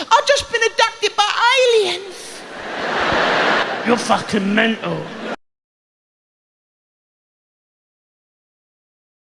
I've just been abducted by aliens. You're fucking mental.